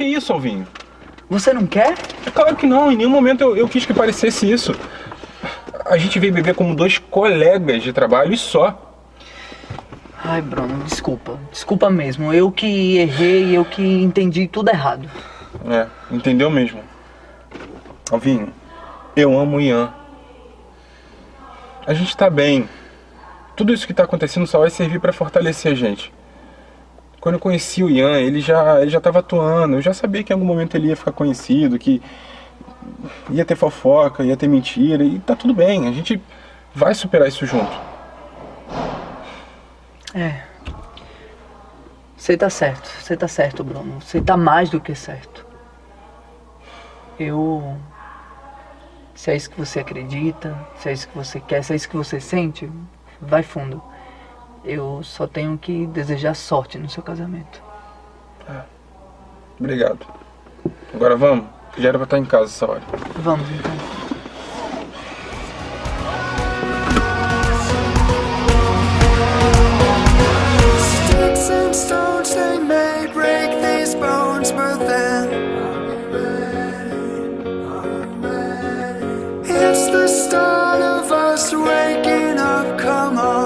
Que isso, Alvinho? Você não quer? É claro que não, em nenhum momento eu, eu quis que parecesse isso. A gente veio beber como dois colegas de trabalho e só. Ai, Bruno, desculpa. Desculpa mesmo. Eu que errei, eu que entendi tudo errado. É, entendeu mesmo. Alvinho, eu amo o Ian. A gente tá bem. Tudo isso que tá acontecendo só vai servir pra fortalecer a gente. Quando eu conheci o Ian, ele já, ele já tava atuando. Eu já sabia que em algum momento ele ia ficar conhecido, que ia ter fofoca, ia ter mentira. E tá tudo bem, a gente vai superar isso junto. É. Você tá certo, você tá certo, Bruno. Você tá mais do que certo. Eu. Se é isso que você acredita, se é isso que você quer, se é isso que você sente, vai fundo. Eu só tenho que desejar sorte no seu casamento. Obrigado. Agora vamos, que já era pra estar em casa essa hora. Vamos então. It's the start of us waking up. Come on.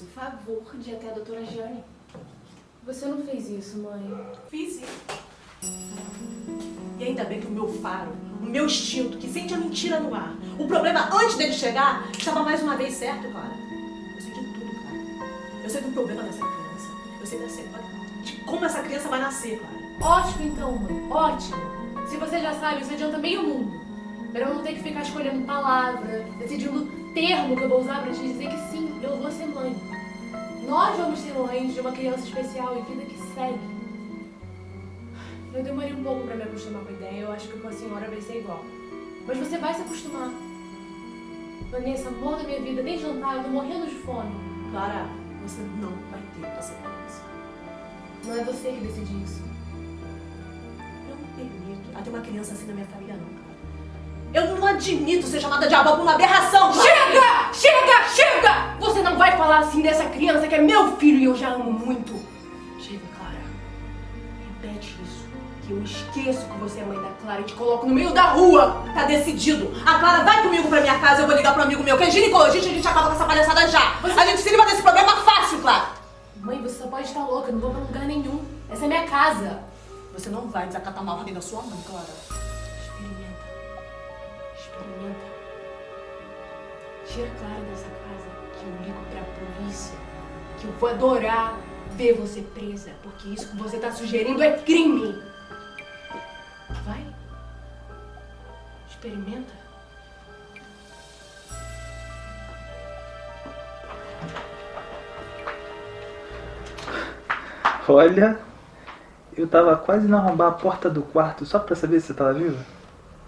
Fez o favor de ir até a doutora Jane. Você não fez isso, mãe. Fiz sim. E ainda bem que o meu faro, o meu instinto, que sente a mentira no ar, o problema antes dele chegar, estava mais uma vez certo, Clara. Eu sei de tudo, Clara. Eu sei do problema dessa criança. Eu sei da de como essa criança vai nascer, Clara. Ótimo então, mãe. Ótimo. Se você já sabe, isso adianta meio mundo. Pra eu não ter que ficar escolhendo palavra, decidindo termo que eu vou usar pra te dizer que sim, eu vou ser mãe. Nós vamos ser mães de uma criança especial e vida que segue. Eu demorei um pouco pra me acostumar com a ideia, eu acho que com a senhora vai ser igual. Mas você vai se acostumar. Vanessa, amor da minha vida, nem jantar, eu tô morrendo de fome. Clara, você não vai ter essa criança. Não é você que decide isso. Eu não permito a ter uma criança assim na minha família, não. Eu não admito ser chamada de avó por uma aberração, Clara. Chega! Chega! Chega! Você não vai falar assim dessa criança que é meu filho e eu já amo muito. Chega, Clara. Repete isso. Que eu esqueço que você é mãe da Clara e te coloco no meio da rua. Tá decidido. A Clara vai comigo pra minha casa, eu vou ligar pro amigo meu, que é ginecologista, a gente acaba com essa palhaçada já. A gente se livra desse problema fácil, Clara. Mãe, você só pode estar louca, eu não vou pra lugar nenhum. Essa é minha casa. Você não vai desacatar uma ordem da sua mãe, Clara. Experimenta. Tira a Clara dessa casa, que eu ligo pra polícia. Que eu vou adorar ver você presa, porque isso que você tá sugerindo é crime. Vai. Experimenta. Olha, eu tava quase não arrombar a porta do quarto só pra saber se você tava viva.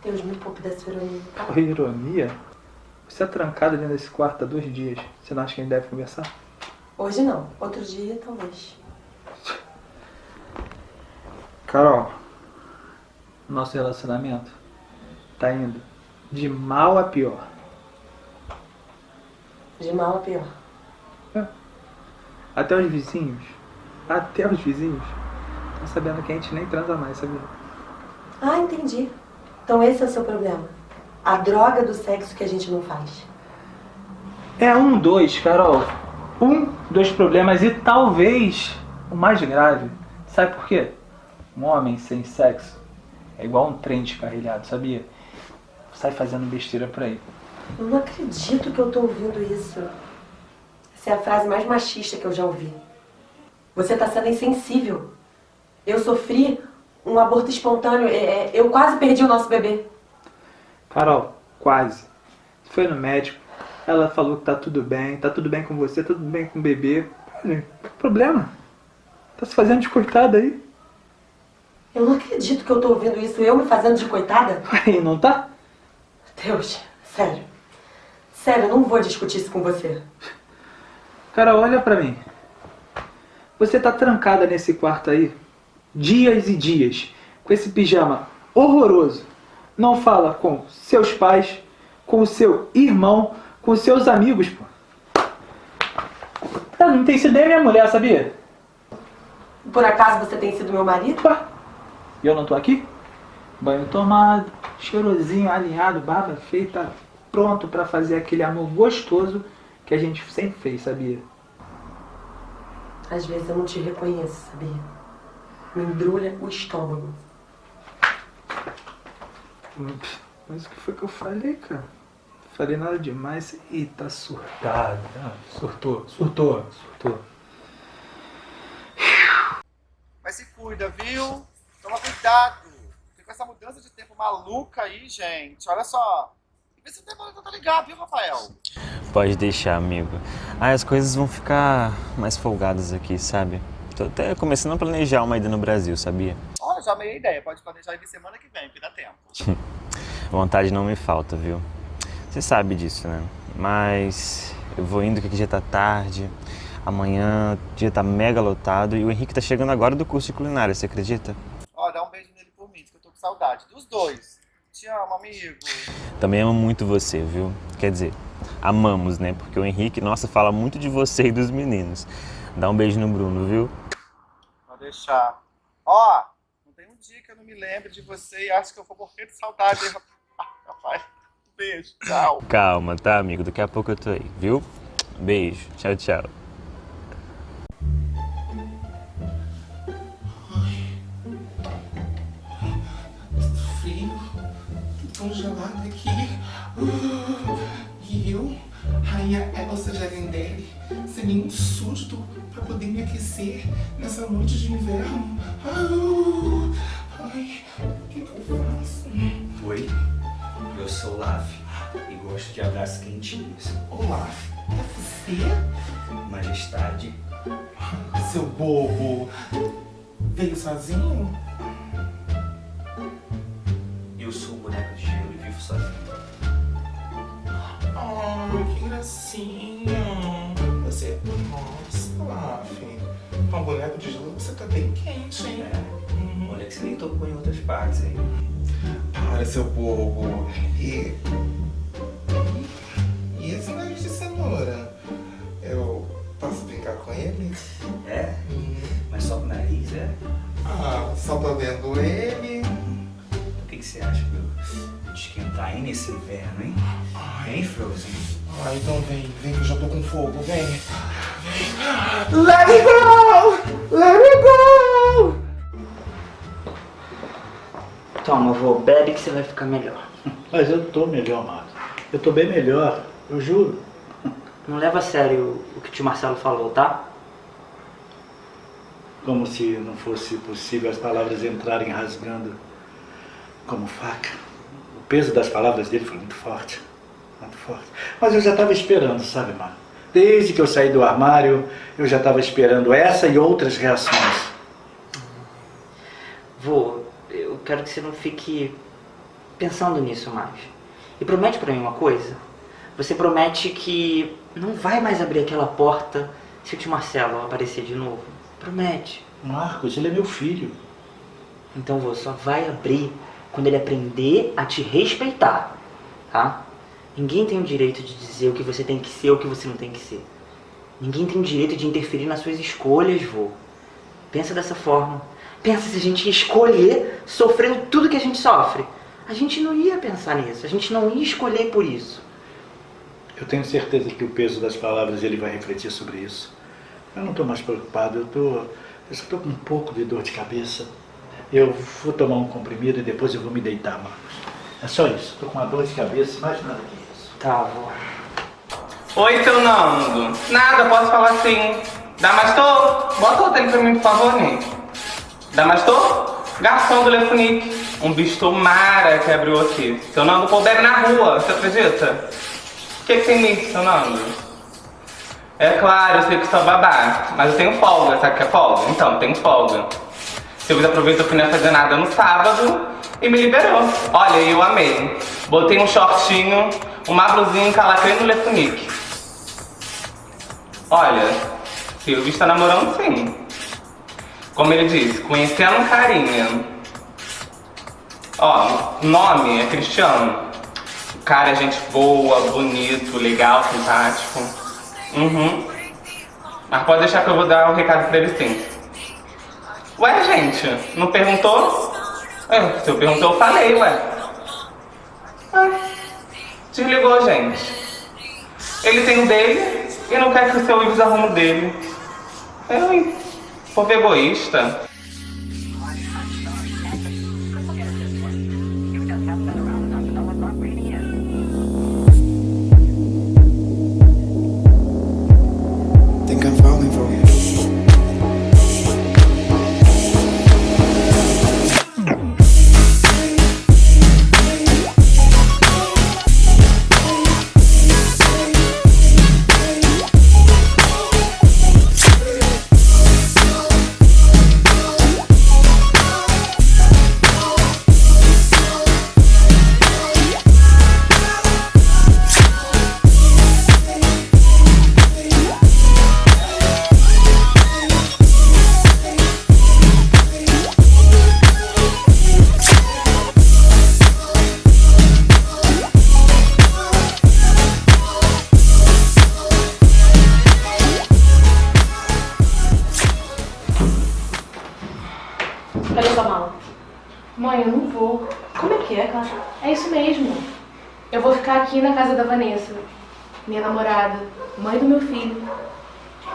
Deus me poupe dessa ironia. Ironia? Você é trancada dentro desse quarto há dois dias. Você não acha que a gente deve conversar? Hoje não, outro dia talvez. Carol, nosso relacionamento tá indo de mal a pior. De mal a pior. Até os vizinhos, até os vizinhos, estão sabendo que a gente nem transa mais, sabia? Ah, entendi. Então esse é o seu problema. A droga do sexo que a gente não faz. É um, dois, Carol. Um, dois problemas e talvez o mais grave. Sabe por quê? Um homem sem sexo é igual um trem descarrilhado, sabia? Sai fazendo besteira por aí. Eu não acredito que eu tô ouvindo isso. Essa é a frase mais machista que eu já ouvi. Você tá sendo insensível. Eu sofri um aborto espontâneo. é, é, Eu quase perdi o nosso bebê. Carol, quase. Foi no médico. Ela falou que tá tudo bem, tá tudo bem com você, tudo bem com o bebê. Olha, que problema? Tá se fazendo de coitada aí. Eu não acredito que eu tô ouvindo isso. Eu me fazendo de coitada. Aí, não tá? Deus, sério. Sério, eu não vou discutir isso com você. Carol, olha pra mim. Você tá trancada nesse quarto aí, dias e dias, com esse pijama horroroso. Não fala com seus pais, com o seu irmão, com seus amigos, pô. Ela não tem sido nem minha mulher, sabia? Por acaso você tem sido meu marido? Ué, E eu não tô aqui? Banho tomado, cheirosinho, alinhado, barba feita, pronto pra fazer aquele amor gostoso que a gente sempre fez, sabia? Às vezes eu não te reconheço, sabia? Me embrulha o estômago. Mas o que foi que eu falei, cara? Falei nada demais. Ih, tá surtado. Ah, surtou, surtou, surtou. Mas se cuida, viu? Toma cuidado. Porque com essa mudança de tempo maluca aí, gente, olha só. Vê se o tempo tá ligado, viu, Rafael? Pode deixar, amigo. Ah, as coisas vão ficar mais folgadas aqui, sabe? Tô até começando a planejar uma ida no Brasil, sabia? Olha, já meia ideia. Pode planejar ir semana que vem, que dá tempo. Vontade não me falta, viu? Você sabe disso, né? Mas eu vou indo que aqui já tá tarde. Amanhã o dia tá mega lotado e o Henrique tá chegando agora do curso de culinária, você acredita? Ó, dá um beijo nele por mim, que eu tô com saudade. Dos dois. Te amo, amigo. Também amo muito você, viu? Quer dizer, amamos, né? Porque o Henrique, nossa, fala muito de você e dos meninos. Dá um beijo no Bruno, viu? Pode deixar. Ó, não tem um dia que eu não me lembre de você e acho que eu vou morrer de saudade, rapaz. Beijo, tchau. Calma, tá, amigo? Daqui a pouco eu tô aí, viu? Beijo. Tchau, tchau. Congelado aqui. Uh, e eu, rainha Elsa Jarendelli, seria um susto pra poder me aquecer nessa noite de inverno. Uh, ai, o que, que eu faço? Oi, eu sou o Laf e gosto de abraços quentinhos. Olaf, é você? Majestade, Seu bobo, veio sozinho? Eu sou o boneco de gelo e vivo sozinho. Ai, que gracinha. Você, nossa, Olaf, com um boneco de gelo você tá bem quente, hein? É, olha que você nem tocou em outras partes aí. Para, seu bobo. E. E esse nariz de cenoura? Eu posso brincar com ele? É? Mas só com o nariz, é? Ah, só tô vendo ele. O que, que você acha de esquentar aí nesse inverno, hein? Hein, Frozen? Ah, então vem, vem que eu já tô com fogo, vem. Vem. Let it go! Let it go! Toma, vô, bebe que você vai ficar melhor. Mas eu tô melhor, Marcos. Eu tô bem melhor, eu juro. Não leva a sério o que o tio Marcelo falou, tá? Como se não fosse possível as palavras entrarem rasgando como faca. O peso das palavras dele foi muito forte. Muito forte. Mas eu já estava esperando, sabe, Marcos? Desde que eu saí do armário, eu já estava esperando essa e outras reações. Vô, eu quero que você não fique pensando nisso mais. E promete pra mim uma coisa. Você promete que não vai mais abrir aquela porta Se o tio Marcelo aparecer de novo, promete. Marcos, ele é meu filho. Então você só vai abrir quando ele aprender a te respeitar, tá? Ninguém tem o direito de dizer o que você tem que ser ou o que você não tem que ser. Ninguém tem o direito de interferir nas suas escolhas, vô. Pensa dessa forma. Pensa se a gente ia escolher sofrendo tudo que a gente sofre. A gente não ia pensar nisso, a gente não ia escolher por isso. Eu tenho certeza que o peso das palavras ele vai refletir sobre isso. Eu não estou mais preocupado, eu tô, eu só estou com um pouco de dor de cabeça. Eu vou tomar um comprimido e depois eu vou me deitar, Marcos. É só isso, estou com uma dor de cabeça, mais nada que isso. Tá, vô. Oi, seu Nando. Nada, posso falar assim. Damastor, bota o dele pra mim, por favor, Nick. Damastor, garçom do Lefunique. Um bicho mara que abriu aqui. Seu Nando pô bebe na rua, você acredita? O que, que tem nisso, seu Nando? É claro, eu sei que sou babá, mas eu tenho folga, sabe o que é folga? Então, tenho folga. Silvio aproveitou que não ia fazer nada no sábado e me liberou. Olha, eu amei. Botei um shortinho, uma blusinha encalacrei no Lefunique. Olha, Silvio está namorando sim. Como ele disse, conhecendo carinha. Ó, nome é Cristiano. O cara é gente boa, bonito, legal, simpático. Uhum. Mas pode deixar que eu vou dar o recado pra ele sim. Ué, gente, não perguntou? É, se eu perguntou, eu falei, ué. Desligou, gente. Ele tem o dele e não quer que o seu Ives arrume o dele. Eu, hein? Povo egoísta. Casa da Vanessa, minha namorada, mãe do meu filho.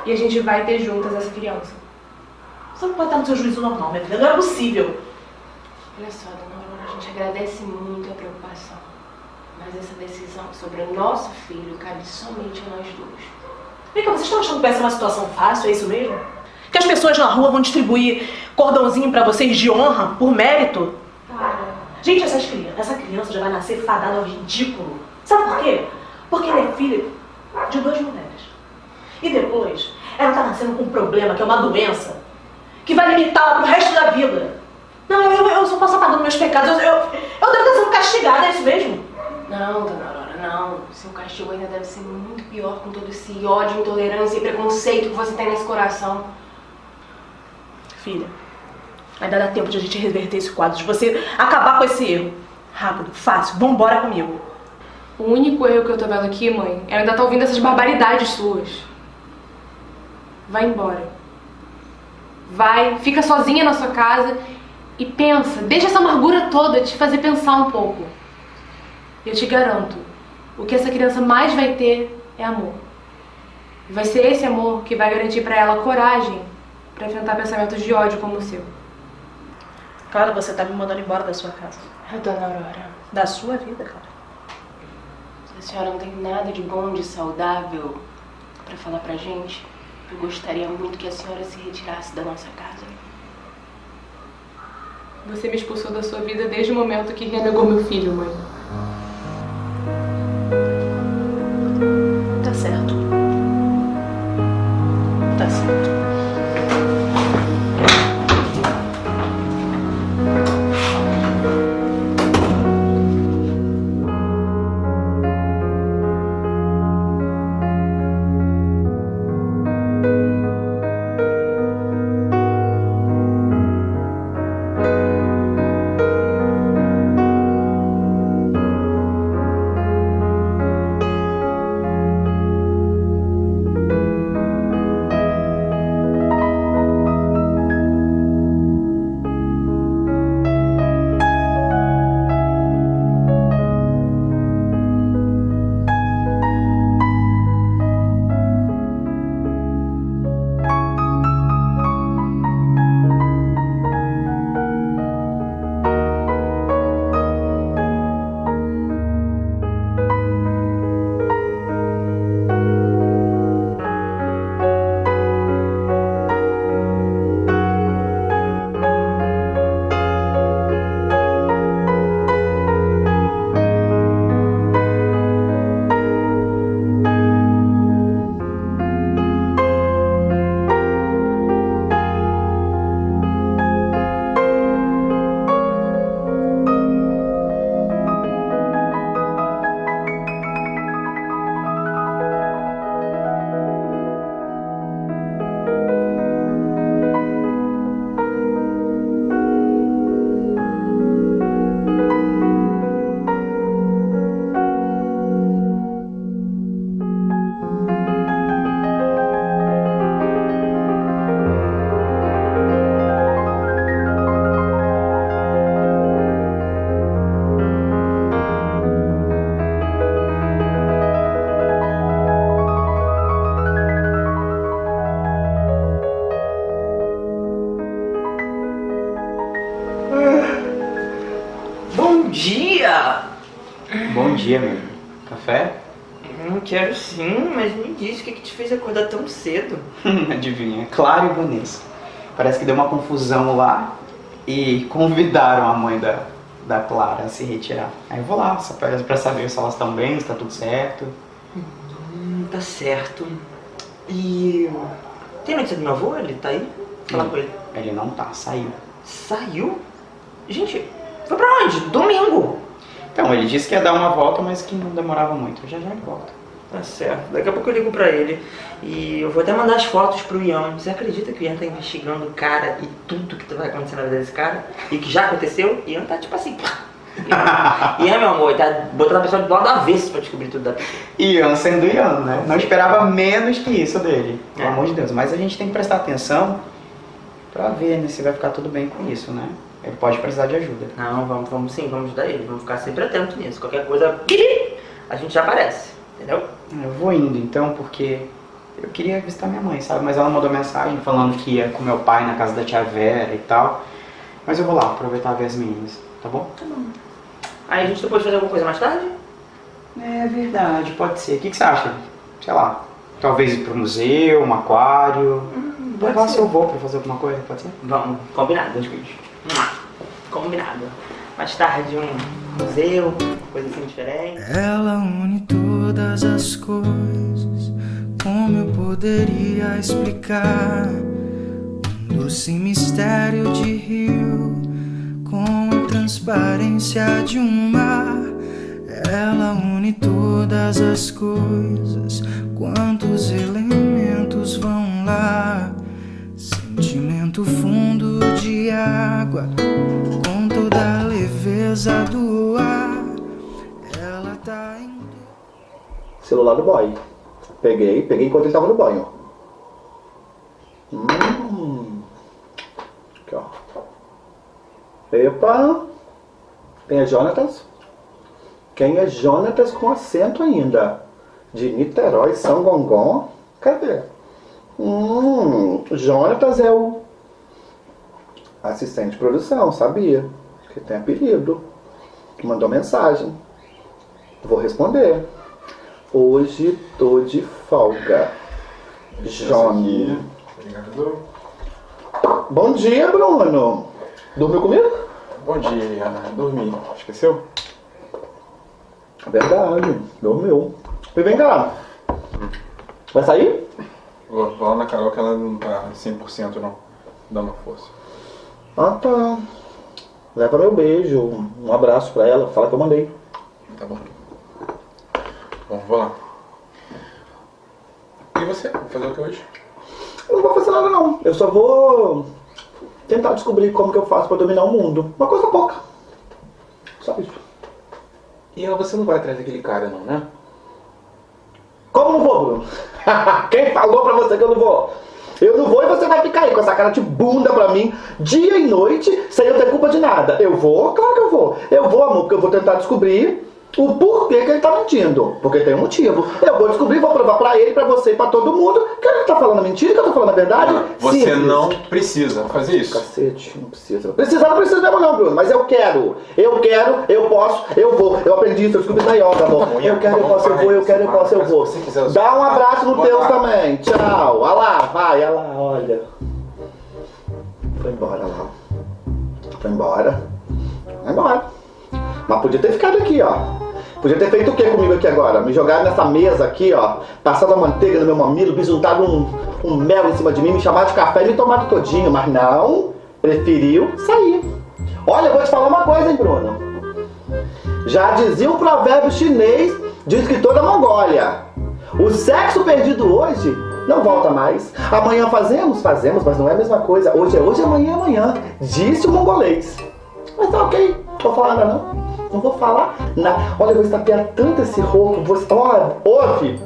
E a gente vai ter juntas essa criança. Você não pode estar no seu juízo normal, minha filha. Não é possível. Olha só, dona Aurora, a gente agradece muito a preocupação. Mas essa decisão sobre o nosso filho cabe somente a nós duas. Vem cá, vocês estão achando que vai ser uma situação fácil? É isso mesmo? Que as pessoas na rua vão distribuir cordãozinho pra vocês de honra, por mérito? Gente, essas crianças, essa criança já vai nascer fadada ao ridículo. Sabe por quê? Porque ela é filha de duas mulheres. E depois, ela tá nascendo com um problema, que é uma doença, que vai limitá-la pro resto da vida. Não, eu, eu, eu só posso apagar meus pecados. Eu, eu, eu devo estar sendo castigada, é isso mesmo? Não, dona Aurora, não. Seu castigo ainda deve ser muito pior com todo esse ódio, intolerância e preconceito que você tem nesse coração. Filha, ainda dá tempo de a gente reverter esse quadro, de você acabar com esse erro. Rápido, fácil, vambora comigo. O único erro que eu tô vendo aqui, mãe, é ainda tá ouvindo essas barbaridades suas. Vai embora. Vai, fica sozinha na sua casa e pensa, deixa essa amargura toda te fazer pensar um pouco. Eu te garanto, o que essa criança mais vai ter é amor. Vai ser esse amor que vai garantir pra ela coragem pra enfrentar pensamentos de ódio como o seu. Cara, você tá me mandando embora da sua casa. Dona Aurora. Da sua vida, cara. A senhora não tem nada de bom, de saudável pra falar pra gente, eu gostaria muito que a senhora se retirasse da nossa casa. Você me expulsou da sua vida desde o momento que renegou meu filho, mãe. Parece que deu uma confusão lá e convidaram a mãe da, da Clara a se retirar. Aí eu vou lá, só pra, pra saber se elas estão bem, se tá tudo certo. Hum, tá certo. E. Tem notícia do meu avô? Ele tá aí? Fala com ele. Ele não tá, saiu. Saiu? Gente, foi pra onde? Domingo! Então, ele disse que ia dar uma volta, mas que não demorava muito. Já já ele volta. Tá certo. Daqui a pouco eu ligo pra ele. E eu vou até mandar as fotos pro Ian. Você acredita que o Ian tá investigando o cara e tudo que vai acontecer na vida desse cara? E que já aconteceu? Ian tá tipo assim. Ian, Ian, meu amor, tá botando a pessoa do lado do avesso pra descobrir tudo da pessoa. Ian sendo Ian, né? Não esperava menos que isso dele, pelo É. amor de Deus. Mas a gente tem que prestar atenção pra ver né, se vai ficar tudo bem com isso, né? Ele pode precisar de ajuda. Não, vamos, vamos sim, vamos ajudar ele. Vamos ficar sempre atentos nisso. Qualquer coisa, a gente já aparece. Entendeu? Eu vou indo então, porque eu queria visitar minha mãe, sabe? Mas ela mandou mensagem falando que ia com meu pai na casa da tia Vera e tal. Mas eu vou lá aproveitar ver as meninas, tá bom? Tá bom. Aí a gente depois fazer alguma coisa mais tarde? É verdade, pode ser. O que, que você acha? Sei lá, talvez ir pro museu, um aquário. Vou pode lá ser. se eu vou pra fazer alguma coisa, pode ser? Vamos, combinado. Combinado. Mais tarde um museu, coisa assim diferente. Ela une todas as coisas. Como eu poderia explicar? Um doce mistério de rio com a transparência de um mar. Ela une todas as coisas. Quantos elementos vão lá? Sentimento fundo de água com toda a leveza do ar. Ela tá em Celular do boy. Peguei, peguei enquanto estava no banho. Hum. Aqui, ó. Epa. Quem é Jonatas? Quem é Jonatas com acento ainda? De Niterói, São Gongon? Cadê? Hum, Jonatas é o assistente de produção, sabia? Que tem apelido. Mandou mensagem. Vou responder. Hoje tô de folga. Johnny. Obrigado. Bom dia, Bruno. Dormiu comigo? Bom dia, Ana. Dormi. Esqueceu? Verdade, dormiu. E vem cá. Vai sair? Vou lá na Carol que ela não tá 100% não. Dá uma força. Ah, tá. Leva meu beijo, um abraço pra ela, fala que eu mandei. Tá bom. Bom, vou lá. E você? Vai fazer o que hoje? Eu não vou fazer nada não. Eu só vou tentar descobrir como que eu faço pra dominar o mundo. Uma coisa pouca. Só isso. E ela, você não vai atrás daquele cara não, né? Como não vou, Bruno? Quem falou pra você que eu não vou? Eu não vou e você vai ficar aí com essa cara de bunda pra mim, dia e noite, sem eu ter culpa de nada. Eu vou? Claro que eu vou. Eu vou, amor, porque eu vou tentar descobrir o porquê que ele tá mentindo. Porque tem um motivo. Eu vou descobrir, vou provar pra ele, pra você e pra todo mundo que ele tá falando mentira, que eu tô falando a verdade. Você Simples. não precisa fazer isso. Cacete, não precisa. Precisar não precisa mesmo não, Bruno, mas eu quero. Eu quero, eu posso, eu vou. Eu aprendi isso, eu descobri na yoga, amor. Eu quero, eu posso, eu vou, eu quero, eu posso, eu vou. Dá um abraço no teu também. Tchau. Olha lá, vai, olha lá, olha. Foi embora lá. Foi embora. Foi embora. Mas podia ter ficado aqui, ó. Podia ter feito o que comigo aqui agora? Me jogar nessa mesa aqui, ó. Passado a manteiga no meu mamilo, bisuntado um, um mel em cima de mim, me chamar de café e me tomar todinho. Mas não, preferiu sair. Olha, eu vou te falar uma coisa, hein, Bruno. Já dizia um provérbio chinês de um escritor da Mongólia. O sexo perdido hoje não volta mais. Amanhã fazemos? Fazemos, mas não é a mesma coisa. Hoje é hoje, amanhã é amanhã. Disse o mongolês. Mas tá ok, não falar nada não. Não vou falar nada. Olha, eu vou estapear tanto esse rouco. Vou... Olha, ouve.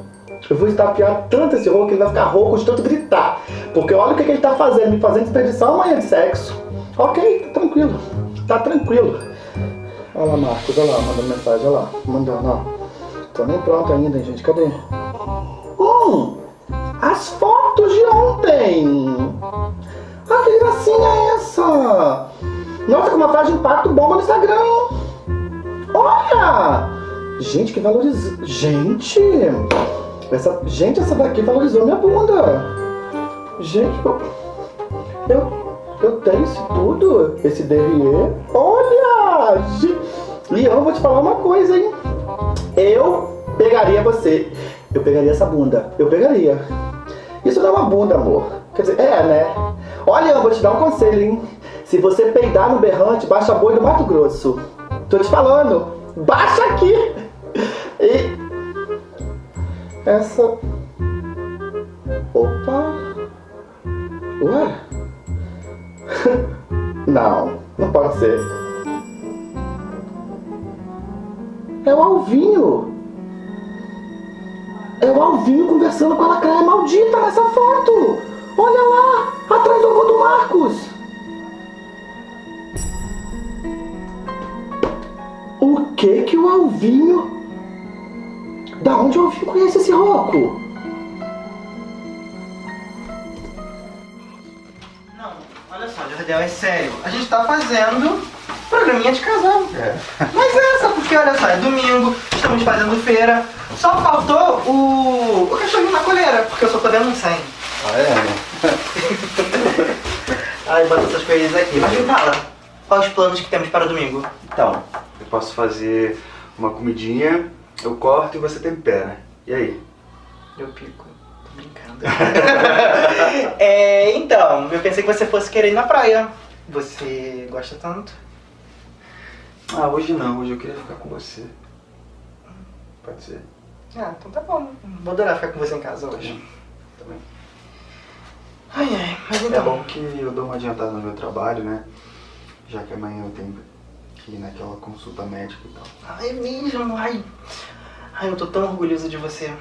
Eu vou estapear tanto esse rouco que ele vai ficar rouco de tanto gritar. Porque olha o que, que ele tá fazendo. Me fazendo desperdiçar amanhã de sexo. Ok, tá tranquilo. Tá tranquilo. Olha lá, Marcos, olha lá, mandando mensagem, olha lá. Mandando, ó. Tô nem pronto ainda, hein, gente. Cadê? Hum! As fotos de ontem! Ah, que gracinha é essa? Nossa, com uma frase de impacto bomba no Instagram, hein? Olha! Gente, que valorizou. Gente! Essa... Gente, essa daqui valorizou minha bunda. Gente, eu. Eu, tenho isso tudo. Esse derriê. Olha! Leão, eu vou te falar uma coisa, hein? Eu pegaria você. Eu pegaria essa bunda. Eu pegaria. Isso não é uma bunda, amor. Quer dizer, é, né? Olha, eu vou te dar um conselho, hein? Se você peidar no berrante, baixa boi do Mato Grosso. Tô te falando. Baixa aqui. E... Essa... Opa. Ué? Não, não pode ser. É o Alvinho. É o Alvinho conversando com a lacraia maldita nessa foto. Olha lá, atrás do avô do Marcos. Que que o Alvinho... Da onde o Alvinho conhece esse Rocco? Olha só, Jardel, é sério. A gente tá fazendo programinha de casal. Mas é essa, porque olha só, é domingo, estamos fazendo feira. Só faltou o, o cachorrinho na coleira, porque eu só tô vendo um 100. Ah, é, né? Ai, bota essas coisas aqui. Mas me fala, quais os planos que temos para domingo? Então, posso fazer uma comidinha, eu corto e você tempera. E aí? Eu pico. Tô brincando. é, então, eu pensei que você fosse querer ir na praia. Você gosta tanto? Ah, hoje não, hoje eu queria ficar com você. Pode ser? Ah, então tá bom. Vou adorar ficar com você em casa hoje. Também. Ai, ai, mas É então. bom que eu dou uma adiantada no meu trabalho, né? Já que amanhã eu tenho que naquela consulta médica e tal. Ai, é mesmo, ai. Ai, eu tô tão orgulhoso de você.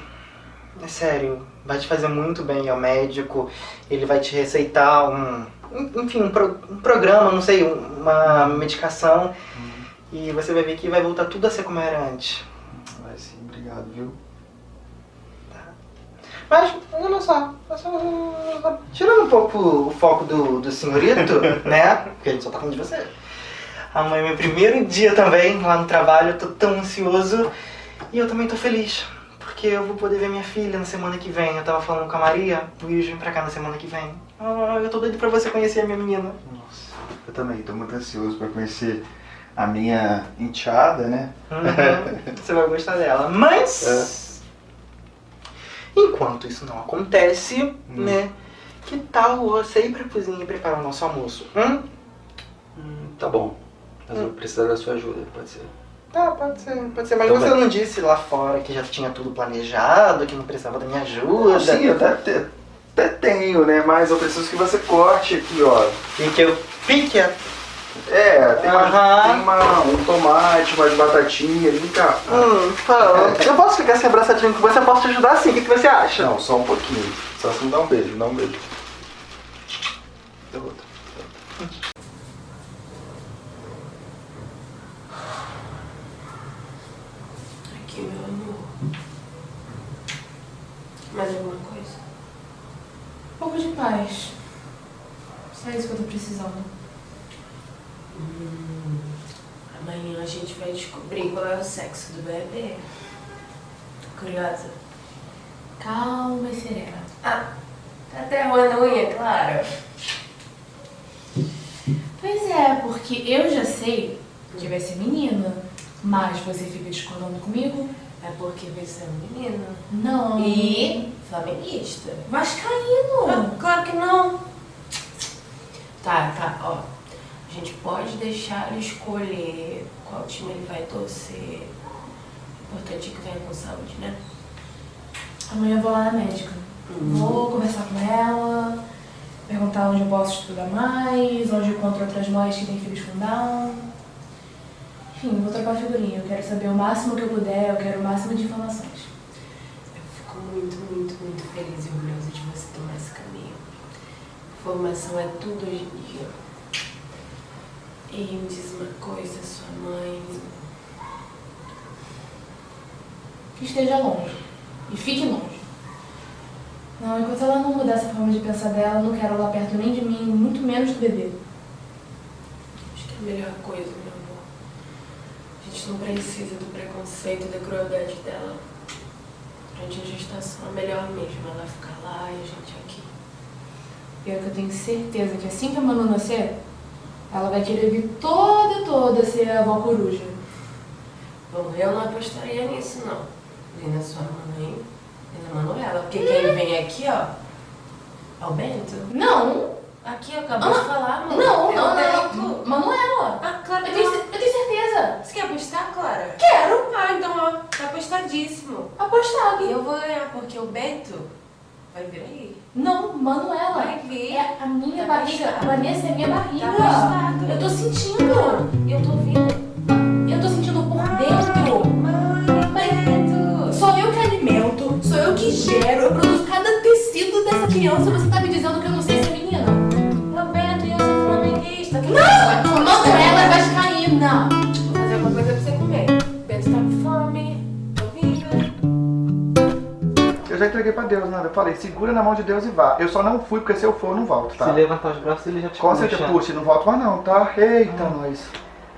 É sério, vai te fazer muito bem ao médico. Ele vai te receitar um. Enfim, um, pro- um programa, não sei, uma medicação. E você vai ver que vai voltar tudo a ser como era antes. Vai sim, obrigado, viu? Mas, olha só, só- tirando um pouco o foco do, do senhorito, né? Porque a gente só tá falando de você. Amanhã é meu primeiro dia também lá no trabalho, eu tô tão ansioso. E eu também tô feliz, porque eu vou poder ver minha filha na semana que vem. Eu tava falando com a Maria, o Will vem pra cá na semana que vem. Ah, eu tô doido pra você conhecer a minha menina. Eu também tô muito ansioso pra conhecer a minha enteada, né? Uhum, você vai gostar dela. Mas, enquanto isso não acontece, né? Que tal você ir pra cozinha e preparar o nosso almoço? Hum? Tá bom, mas eu vou precisar da sua ajuda, pode ser? Tá, pode ser, pode ser. Mas Então você vai. não disse lá fora que já tinha tudo planejado, que não precisava da minha ajuda? Sim, eu até, até, até tenho, né? Mas eu preciso que você corte aqui, ó. E que eu pique a... É, tem, uma, tem uma, um tomate, umas batatinhas, vem cá. Hum, fala. Eu posso ficar assim abraçadinho com você? Eu posso te ajudar sim. O que, que você acha? Não, só um pouquinho. Só se me dá um beijo, me dá um beijo. Dá outro. Aqui, meu amor. Mais alguma coisa? Um pouco de paz. Só isso que eu tô precisando. Hum, amanhã a gente vai descobrir qual é o sexo do bebê. Tô curiosa. Calma e serena. Ah, tá até roendo unha, claro. Pois é, porque eu já sei que vai ser menina, mas você fica discordando comigo? É porque vai ser um menino. Não. Flamenguista. Vascaíno. Ah, claro que não. Tá, tá, ó. A gente pode deixar ele escolher qual time ele vai torcer. O importante é que venha com saúde, né? Amanhã eu vou lá na médica. Vou conversar com ela, perguntar onde eu posso estudar mais, onde eu encontro outras mães que têm filhos com Down. Enfim, vou trocar figurinha. Eu quero saber o máximo que eu puder, eu quero o máximo de informações. Muito, muito, muito feliz e orgulhosa de você tomar esse caminho. Formação é tudo hoje em dia. E me diz uma coisa, sua mãe. Que esteja longe. E fique longe. Não, enquanto ela não mudar essa forma de pensar dela, eu não quero ela perto nem de mim, muito menos do bebê. Acho que é a melhor coisa, meu amor. A gente não precisa do preconceito e da crueldade dela. Durante a gestação é melhor mesmo ela ficar lá e a gente aqui. Pior que eu tenho certeza que assim que a Manu nascer, ela vai querer vir toda, toda ser a avó coruja. Bom, eu não apostaria nisso, não. Nem na sua mãe, nem na Manuela. Porque quem vem aqui, ó, é o Bento. Não! Aqui, acabou de Ah, falar, mano. Não, é não, não. Manuela. Ah, claro Eu que tenho, não. ce- eu tenho certeza. Você quer apostar, Clara? Quero. Ah, então, ó, tá apostadíssimo. Apostado. E eu vou ganhar, porque o Bento vai vir aí. Não, Manuela. Vai vir. É a minha Tá barriga. apostado. Vanessa é minha barriga. Tá apostado. Eu tô sentindo. Eu tô vendo. Eu tô sentindo por dentro. Mas sou eu que alimento, sou eu que gero, eu produzo cada tecido dessa criança. Você tá me dizendo que eu não sei se é menina? O Bento e eu sou flamenguista. Não! Manuela é vascaína. Já entreguei pra Deus, né? Eu falei, segura na mão de Deus e vá. Eu só não fui, porque se eu for, eu não volto, tá? Se levantar os braços, ele já te Com certeza, puxa. não volto mais não, tá? Eita, nós.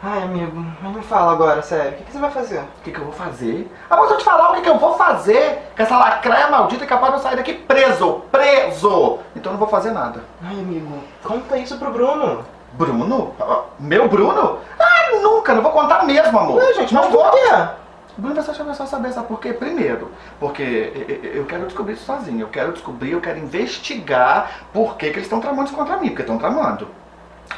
Ai, amigo, mas me fala agora, sério. O que, que você vai fazer? O que, que eu vou fazer? Ah, mas eu te falar o que, que eu vou fazer com essa lacraia maldita é capaz de eu sair daqui preso, preso. Então eu não vou fazer nada. Ai, amigo, conta isso pro Bruno. Bruno? Ah, Meu Bruno? Ah, nunca, não vou contar mesmo, amor. Ué, gente, mas não por vou. quê? Bruno vai vai só saber, sabe por quê? Primeiro, porque eu- quero descobrir isso sozinho. Eu quero descobrir, eu quero investigar por que, que eles estão tramando isso contra mim, porque estão tramando.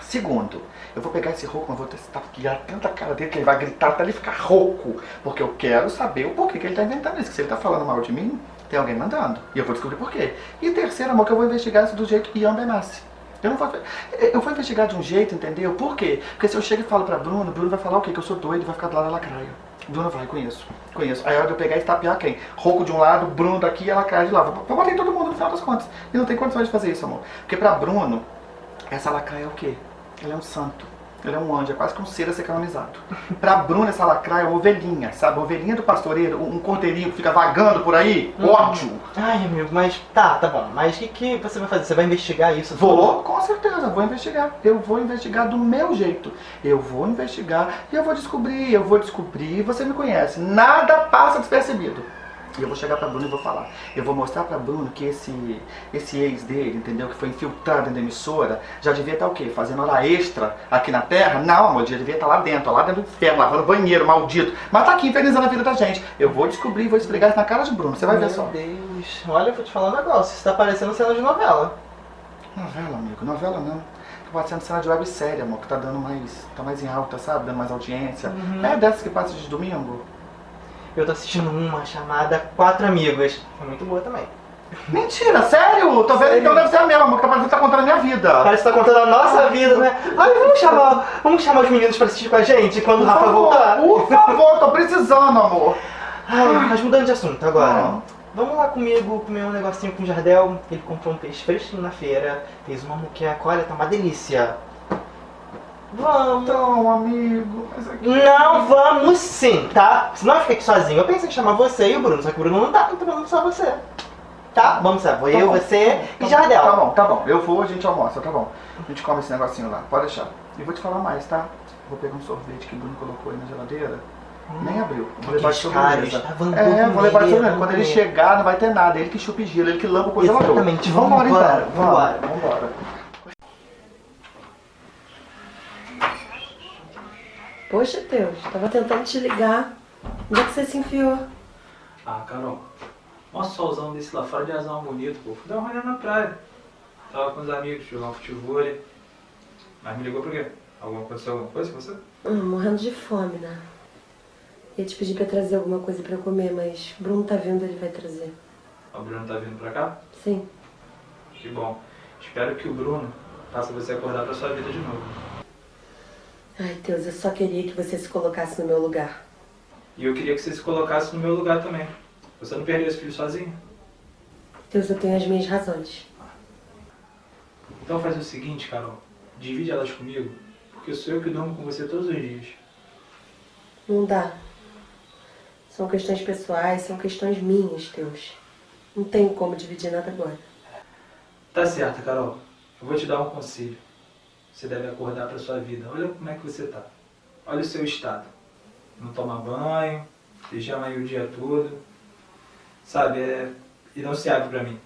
Segundo, eu vou pegar esse rouco, mas vou testar guiar tanta cara dele que ele vai gritar até ele ficar rouco. Porque eu quero saber o porquê que ele tá inventando isso. Que se ele tá falando mal de mim, tem alguém mandando. E eu vou descobrir por quê. E terceiro, amor, que eu vou investigar isso do jeito Ian Benassi. Eu não vou. Eu vou investigar de um jeito, entendeu? Por quê? Porque se eu chego e falo pra Bruno, Bruno vai falar o quê? Que eu sou doido vai ficar do lado da lacraia. Bruno vai, conheço. Conheço. Aí a hora de eu pegar e estapear quem? Rouco de um lado, Bruno daqui e a lacraia de lá. Bater em todo mundo no final das contas. E não tem condições de fazer isso, amor. Porque pra Bruno, essa lacraia é o quê? Ele é um santo. Ele é um anjo, é quase que um ser a ser canonizado. Pra Bruno, essa lacraia é uma ovelhinha, sabe? Ovelhinha do pastoreiro, um cordeirinho que fica vagando por aí. Hum. Ódio. Ai, amigo, mas tá, tá bom. Mas o que, que você vai fazer? Você vai investigar isso? Vou, com certeza, vou investigar. Eu vou investigar do meu jeito. Eu vou investigar e eu vou descobrir, eu vou descobrir. Você me conhece. Nada passa despercebido. E eu vou chegar pra Bruno e vou falar. Eu vou mostrar pra Bruno que esse, esse ex dele, entendeu? Que foi infiltrado na emissora, já devia estar o quê? Fazendo hora extra aqui na Terra? Não, amor, já devia estar lá dentro, lá dentro do inferno, lavando banheiro, maldito. Mas tá aqui infernizando a vida da gente. Eu vou descobrir, vou esfregar isso na cara de Bruno. Você vai ver Meu só. Deus. Olha, eu vou te falar um negócio. Isso tá parecendo cena de novela. Novela, amigo, novela não. Tá parecendo cena de websérie, amor, que tá dando mais. tá mais em alta, sabe? Dando mais audiência. Uhum. É dessas que passa de domingo? Eu tô assistindo uma chamada Quatro Amigas. É muito boa também. Mentira, sério? Tô vendo Sério? então deve ser a mesma, amor, que tá parecendo que tá contando a minha vida. Parece que tá contando a nossa vida, né? Ai, vamos chamar, vamos chamar os meninos pra assistir com a gente quando o Rafa favor, voltar? por favor, tô precisando, amor. Ai, mas mudando de assunto agora. Ah. Vamos lá comigo comer um negocinho com o Jardel. Ele comprou um peixe fresquinho na feira. Fez uma muqueca, olha, tá uma delícia. Vamos. Então, amigo. Não vamos sim, tá? Senão eu fico aqui sozinho. Eu pensei em chamar você e o Bruno, só que o Bruno não tá, então vamos só você. Tá? Vamos lá, vou Tá eu, bom, você tá e Jardel. Tá bom, tá bom. Eu vou, a gente almoça, tá bom. A gente come esse negocinho lá, pode deixar. E vou te falar mais, tá? Vou pegar um sorvete que o Bruno colocou aí na geladeira. Nem abriu. Vou levar de sobremesa. tá, vamos É, vou levar de sobremesa. vamos Quando ele chegar, não vai ter nada. Ele que chupa gelo, ele que lampa o congelador. Exatamente, Vambora, vambora, então. vambora. Vamos, Vambora. Poxa, Deus, tava tentando te ligar. Onde é que você se enfiou? Ah, Carol, mó solzão desse lá fora de azar bonito, pô. Fui dar uma olhada na praia. Tava com os amigos, jogar um futebol. Mas me ligou por quê? Alguma aconteceu alguma coisa com você? Hum, morrendo de fome, né? Ia te pedir pra trazer alguma coisa pra comer, mas o Bruno tá vindo, ele vai trazer. O Bruno tá vindo pra cá? Sim. Que bom. Espero que o Bruno faça você acordar pra sua vida de novo. Ai, Deus, eu só queria que você se colocasse no meu lugar. E eu queria que você se colocasse no meu lugar também. Você não perdeu esse filho sozinho? Deus, eu tenho as minhas razões. Então faz o seguinte, Carol. Divide elas comigo, porque sou eu que durmo com você todos os dias. Não dá. São questões pessoais, são questões minhas, Deus. Não tenho como dividir nada agora. Tá certo, Carol. Eu vou te dar um conselho. Você deve acordar pra sua vida. Olha como é que você tá. Olha o seu estado. não toma banho, pijama aí o dia todo. Sabe, é inanciável pra mim.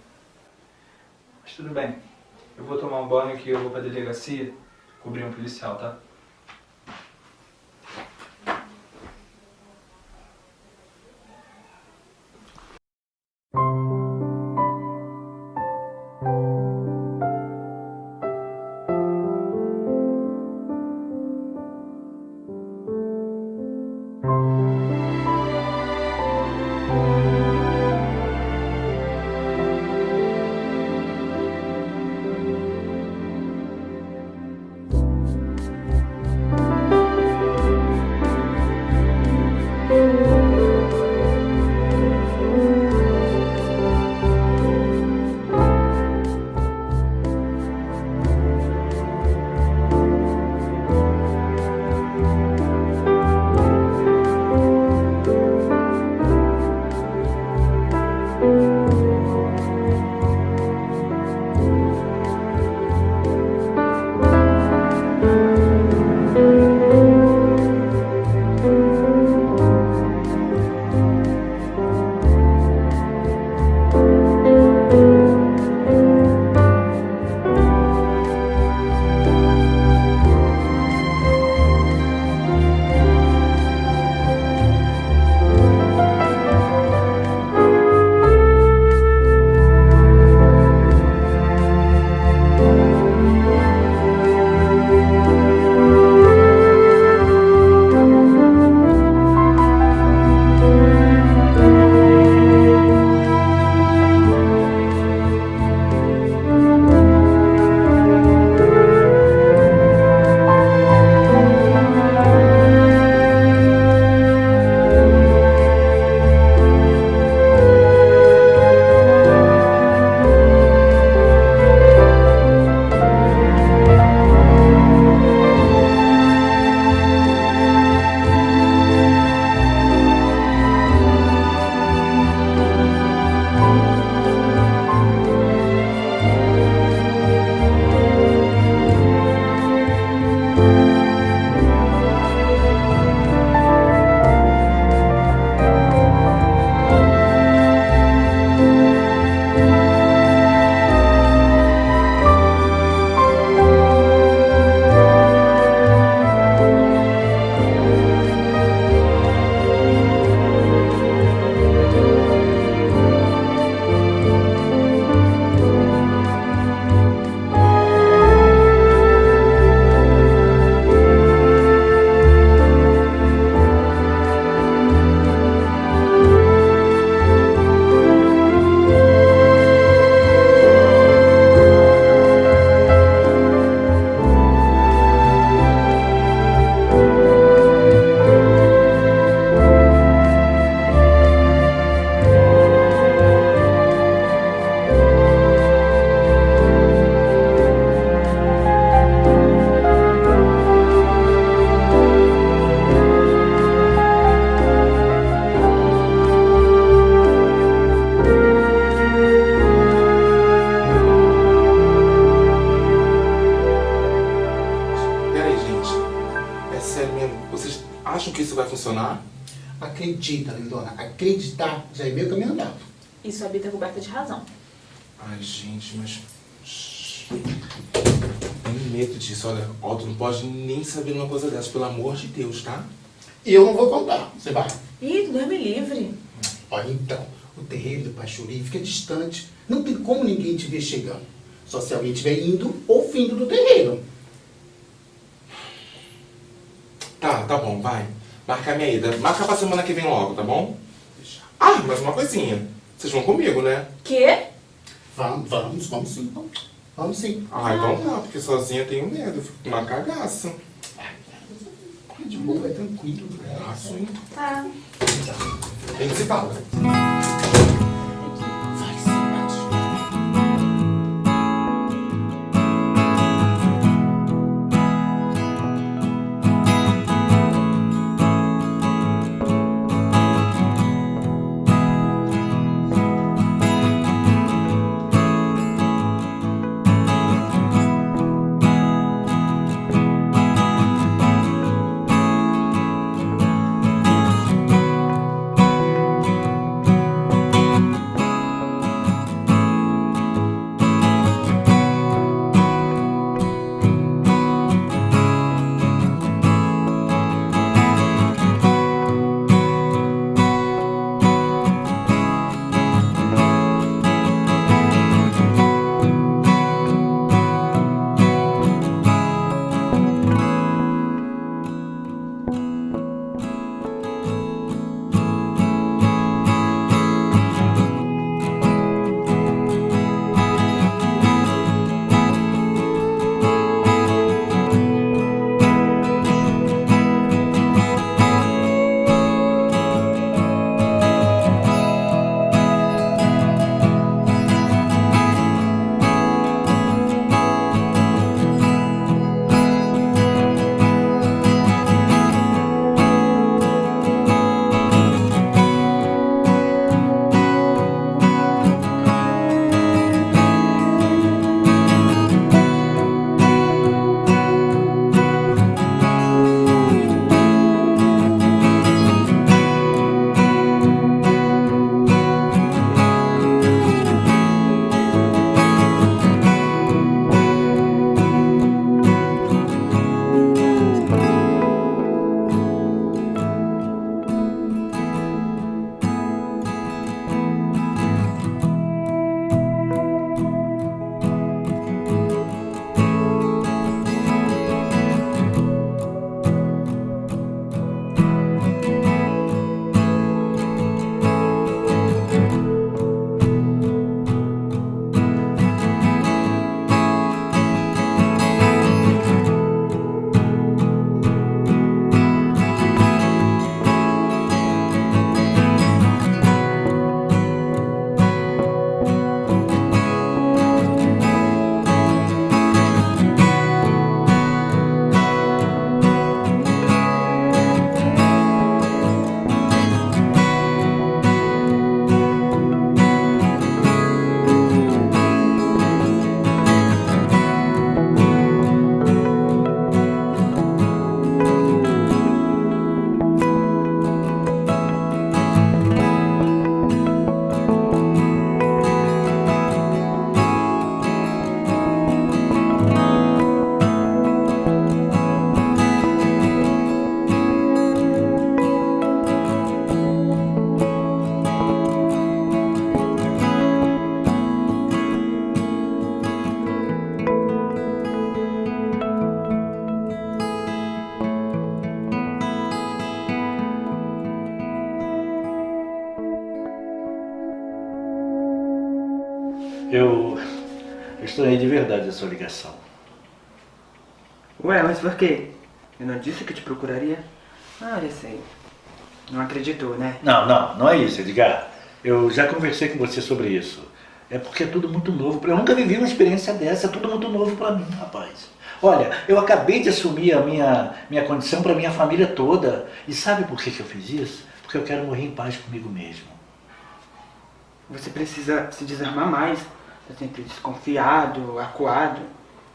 Mas tudo bem. Eu vou tomar um banho que eu vou pra delegacia cobrir um policial, tá? Saber uma coisa dessa, pelo amor de Deus, tá? E eu não vou contar. Você vai. Ih, Deus me livre. Olha, então, o terreiro do Pachuri fica distante. Não tem como ninguém te ver chegando. Só se alguém estiver indo ou vindo do terreiro. Tá, tá bom, vai. Marca a minha ida. Marca pra semana que vem logo, tá bom? Ah, mais uma coisinha. Vocês vão comigo, né? Quê? Vamos, vamos, vamos sim. Vamos, vamos sim. Ah, então não, porque sozinha eu tenho medo. Eu fico com uma cagaça. De boa, é tranquilo. Ah, sim. Tá. A gente se fala. Mas por quê? Eu não disse que te procuraria? Ah, já sei. Não acreditou, né? Não, não, não é isso, Edgar. Eu já conversei com você sobre isso. É porque é tudo muito novo. Eu nunca vivi uma experiência dessa, é tudo muito novo pra mim, rapaz. Olha, eu acabei de assumir a minha, minha condição pra minha família toda. E sabe por que, que eu fiz isso? Porque eu quero morrer em paz comigo mesmo. Você precisa se desarmar mais. Tá sempre desconfiado, acuado.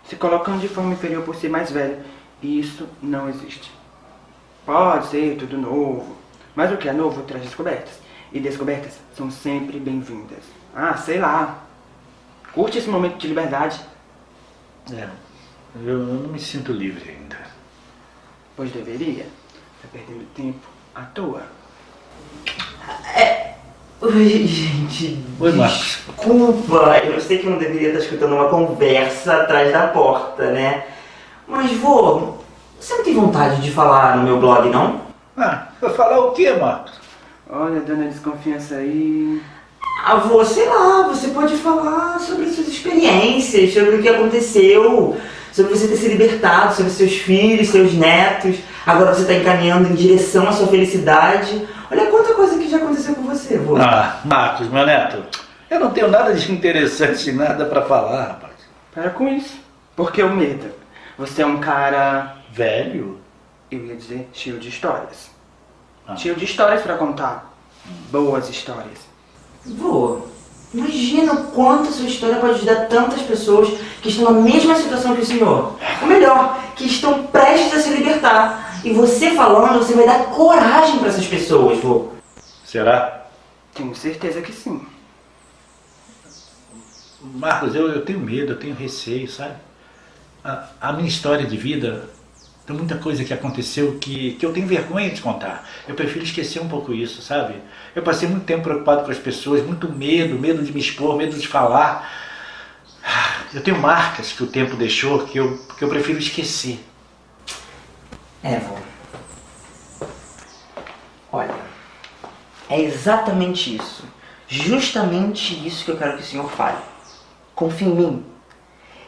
Se colocando de forma inferior por ser mais velho. E isso não existe. Pode ser tudo novo. Mas o que é novo traz descobertas. E descobertas são sempre bem-vindas. Ah, sei lá. Curte esse momento de liberdade. É, eu não me sinto livre ainda. Pois deveria. Tá perdendo tempo à toa. Oi, gente. Oi, Marcos. Desculpa, eu sei que não deveria estar escutando uma conversa atrás da porta, né? Mas, vô, você não tem vontade de falar no meu blog, não? Ah, vai falar o quê, Marcos? Olha, dona desconfiança aí. Ah, vô, sei lá, você pode falar sobre suas experiências, sobre o que aconteceu, sobre você ter se libertado, sobre seus filhos, seus netos. Agora você está encaminhando em direção à sua felicidade. Olha quanta coisa que já aconteceu com você, vô. Ah, Marcos, meu neto, eu não tenho nada de interessante, nada pra falar, rapaz. Para com isso. Porque o medo. Você é um cara. Velho? Eu ia dizer cheio de histórias. Ah. Cheio de histórias pra contar. Boas histórias. Vô, imagina o quanto a sua história pode ajudar tantas pessoas que estão na mesma situação que o senhor. Ou melhor, que estão prestes a se libertar. E você falando, você vai dar coragem para essas pessoas, vô. Será? Tenho certeza que sim. Marcos, eu, eu tenho medo, eu tenho receio, sabe? A, a minha história de vida, tem muita coisa que aconteceu que, que eu tenho vergonha de contar. Eu prefiro esquecer um pouco isso, sabe? Eu passei muito tempo preocupado com as pessoas, muito medo, medo de me expor, medo de falar. Ah, Eu tenho marcas que o tempo deixou que eu, que eu prefiro esquecer. É. Olha, é exatamente isso. Justamente isso que eu quero que o senhor fale. Confie em mim.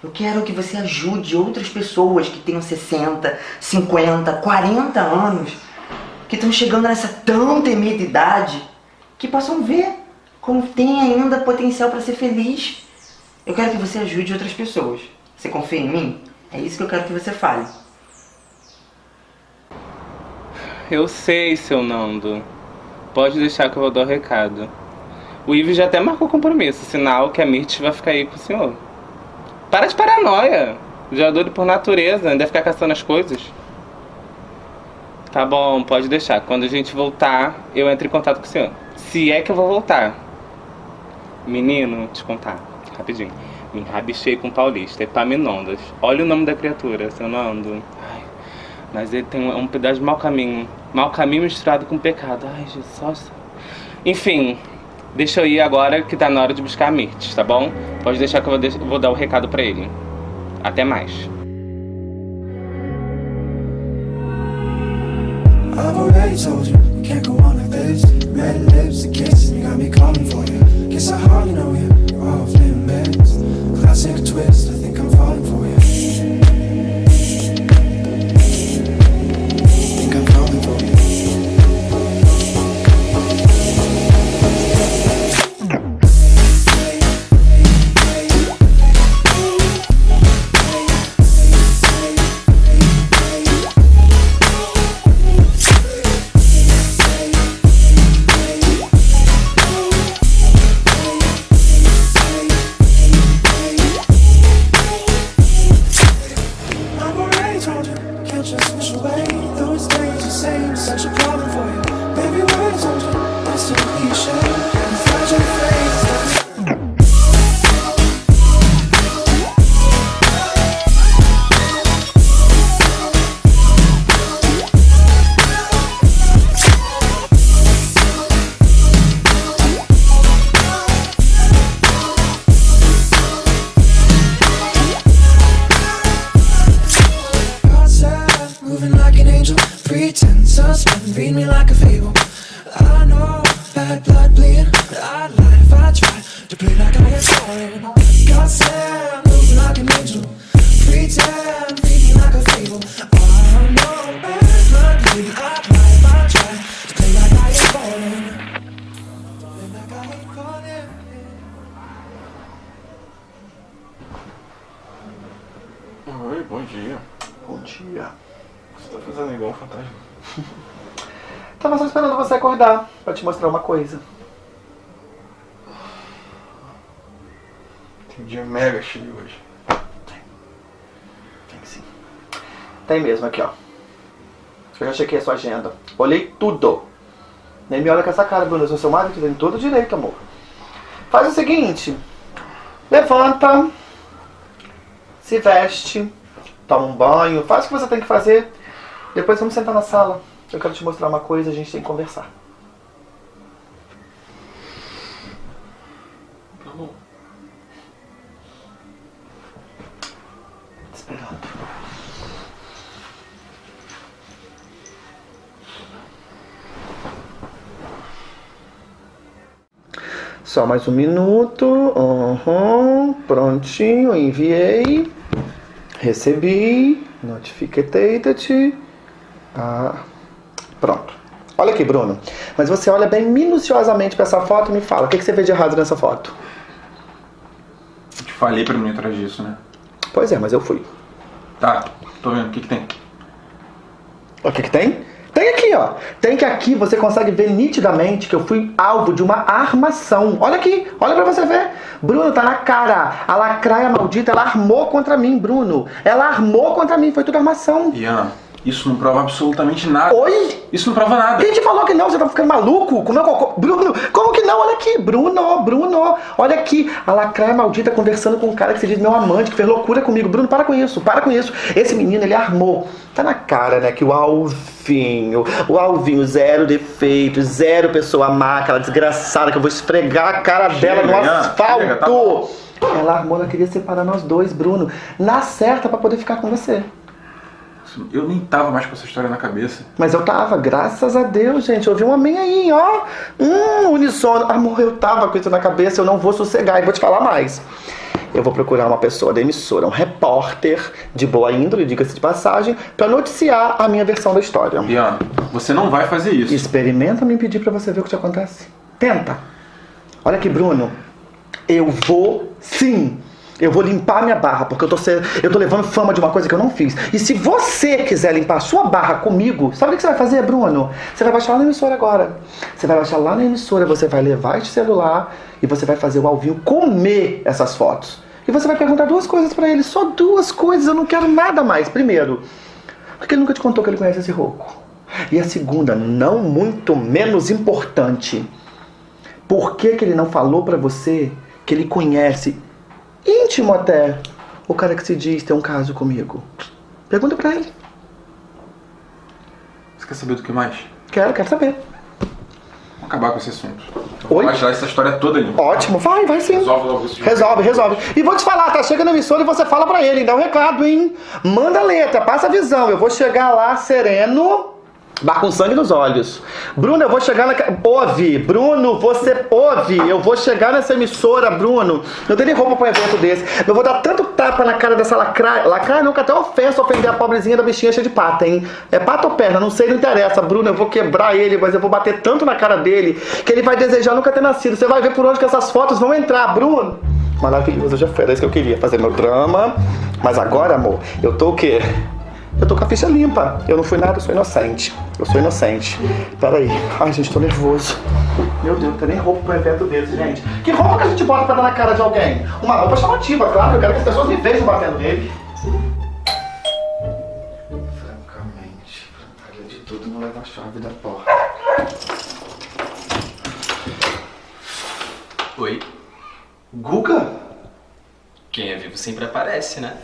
Eu quero que você ajude outras pessoas que tenham 60, 50, 40 anos, que estão chegando nessa tão temida idade, que possam ver como tem ainda potencial para ser feliz. Eu quero que você ajude outras pessoas. Você confia em mim? É isso que eu quero que você fale. Eu sei, seu Nando. Pode deixar que eu vou dar o recado. O Ivo já até marcou compromisso, sinal que a Mirth vai ficar aí com o senhor. Para de paranoia. Já é doido por natureza, ainda ficar caçando as coisas. Tá bom, pode deixar. Quando a gente voltar, eu entro em contato com o senhor. Se é que eu vou voltar. Menino, te contar, rapidinho. Me rabichei com o paulista, Epaminondas. Olha o nome da criatura, seu Nando. Ai, mas ele tem um pedaço de mau caminho. Mau caminho misturado com pecado. Ai, Jesus. Enfim, deixa eu ir agora que tá na hora de buscar a Mirtes, tá bom? Pode deixar que eu vou, vou dar o recado pra ele. Até mais. Chequei a sua agenda. Olhei tudo. Nem me olha com essa cara, Bruno. Eu sou seu marido, tem todo direito, amor. Faz o seguinte. Levanta. Se veste. Toma um banho. Faz o que você tem que fazer. Depois vamos sentar na sala. Eu quero te mostrar uma coisa, a gente tem que conversar. Só mais um minuto. Uhum. Prontinho, enviei. Recebi. Notificated. Ah, pronto. Olha aqui, Bruno. Mas você olha bem minuciosamente para essa foto e me fala. O que, que você vê de errado nessa foto? Eu te falei não ir atrás disso, né? Pois é, mas eu fui. Tá, tô vendo. O que que tem? O que, que tem? Tem aqui, ó. Tem que aqui você consegue ver nitidamente que eu fui alvo de uma armação. Olha aqui, olha pra você ver. Bruno, tá na cara. A lacraia maldita, ela armou contra mim, Bruno. Ela armou contra mim, foi tudo armação. Ian, isso não prova absolutamente nada. Oi? Isso não prova nada. Quem te falou que não? Você tá ficando maluco? Comeu cocô? Bruno, como que não? Olha aqui, Bruno, Bruno. Olha aqui, a lacraia maldita conversando com um cara que se diz meu amante, que fez loucura comigo. Bruno, para com isso, para com isso. Esse menino, ele armou. Tá na cara, né, que o Alvinho, o Alvinho, zero defeito, zero pessoa má, aquela desgraçada que eu vou esfregar a cara dela no asfalto. chega, tá ela armou, ela queria separar nós dois, Bruno. Na certa pra poder ficar com você. Eu nem tava mais com essa história na cabeça. Mas eu tava, graças a Deus, gente. Eu ouvi um amém aí, ó. Hum, unissono. Amor, eu tava com isso na cabeça, eu não vou sossegar. E vou te falar mais. Eu vou procurar uma pessoa da emissora, um repórter de boa índole, diga-se de passagem, pra noticiar a minha versão da história. Ian, você não vai fazer isso. Experimenta me impedir pra você ver o que te acontece. Tenta. Olha aqui, Bruno. Eu vou sim. Eu vou limpar minha barra, porque eu tô, se- eu tô levando fama de uma coisa que eu não fiz. E se você quiser limpar sua barra comigo, sabe o que você vai fazer, Bruno? Você vai baixar lá na emissora agora. Você vai baixar lá na emissora, você vai levar este celular e você vai fazer o Alvinho comer essas fotos. E você vai perguntar duas coisas pra ele, só duas coisas, eu não quero nada mais. Primeiro, porque ele nunca te contou que ele conhece esse rouco. E a segunda, não muito menos importante, por que, que ele não falou pra você que ele conhece, íntimo até, o cara que se diz ter um caso comigo? Pergunta pra ele. Você quer saber do que mais? Quero, quero saber. Vamos acabar com esse assunto. Eu Oi? Tirar essa história toda ali. Ótimo, vai, vai sim. Resolve logo isso. Resolve, resolve. E vou te falar, tá? Chega na emissora e você fala pra ele, dá um recado, hein? Manda a letra, passa a visão. Eu vou chegar lá sereno, mas com sangue nos olhos. Bruno, eu vou chegar na. Ouve, Bruno, você ouve. Eu vou chegar nessa emissora, Bruno. Eu dei roupa pra um evento desse. Eu vou dar tanto tapa na cara dessa lacraia. Lacraia que até ofensa ofender a pobrezinha da bichinha cheia de pata, hein? É pata ou perna, não sei, não interessa. Bruno, eu vou quebrar ele, mas eu vou bater tanto na cara dele que ele vai desejar nunca ter nascido. Você vai ver por onde que essas fotos vão entrar, Bruno. Maravilhoso, já foi. Era isso que eu queria, fazer meu drama. Mas agora, amor, eu tô o quê? Eu tô com a ficha limpa. Eu não fui nada, eu sou inocente. Eu sou inocente. Peraí. Ai, gente, tô nervoso. Meu Deus, não tem nem roupa pra um evento desse, gente. Que roupa que a gente bota pra dar na cara de alguém? Uma roupa chamativa, claro. Eu quero que as pessoas me vejam batendo nele. Francamente, além de tudo, não leva a chave da porta. Oi. Guga? Quem é vivo sempre aparece, né?